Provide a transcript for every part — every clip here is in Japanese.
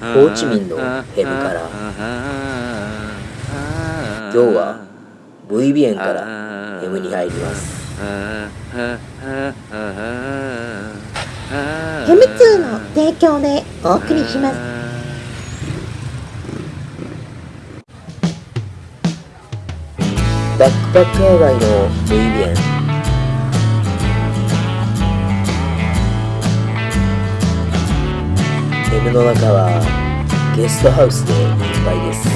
ホーチミンのヘムから。今日は V ビエンからヘムに入ります。ヘムツーの提供でお送りします。バックパックー街の V ビエンヘムの中はゲストハウスでいっぱいです。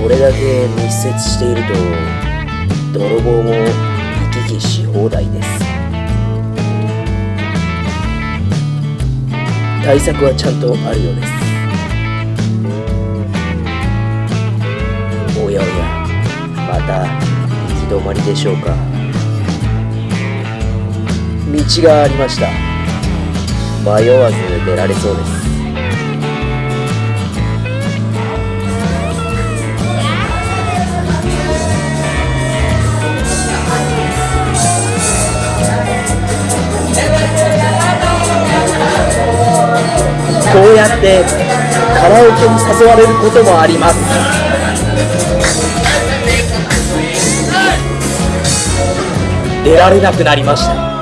これだけ密接していると泥棒も行き来し放題です。対策はちゃんとあるようです。やおやまた行き止まりでしょうか。道がありました。迷わず出られそうです。こうやってカラオケに誘われることもあります。出られなくなりました。